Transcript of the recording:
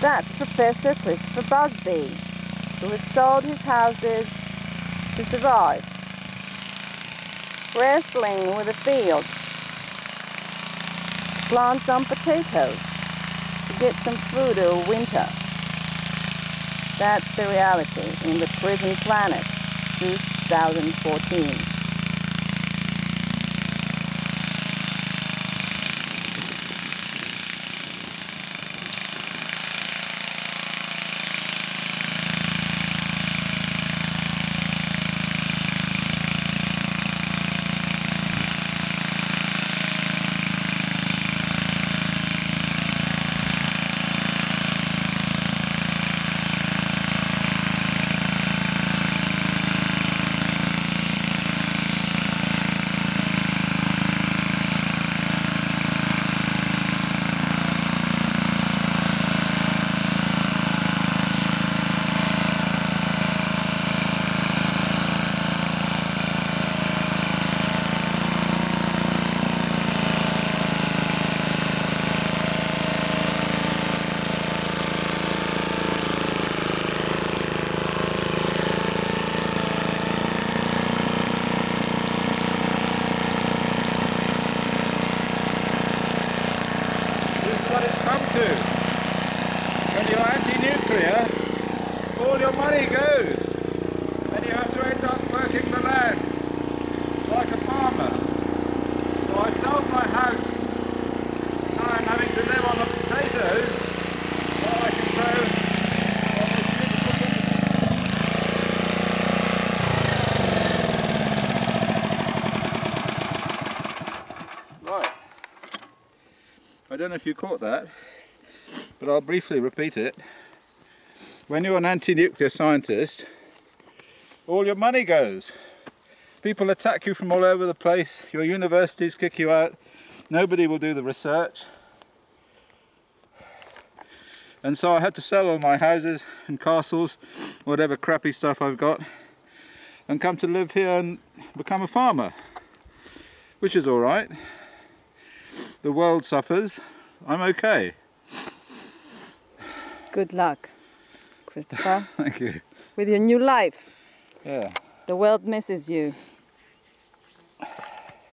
That's Professor Christopher Busby, who has sold his houses to survive, wrestling with the fields, plant some potatoes to get some food over winter. That's the reality in the prison planet 2014. This is what it's come to. When you're all your money goes. And you have to end up working the land like a farmer. So I sold my house. Now I'm having to live on the potatoes while I can grow Right. I don't know if you caught that, but I'll briefly repeat it. When you're an anti-nuclear scientist, all your money goes. People attack you from all over the place, your universities kick you out, nobody will do the research. And so I had to sell all my houses and castles, whatever crappy stuff I've got, and come to live here and become a farmer, which is alright the world suffers, I'm okay. Good luck, Christopher, Thank you. with your new life. Yeah. The world misses you.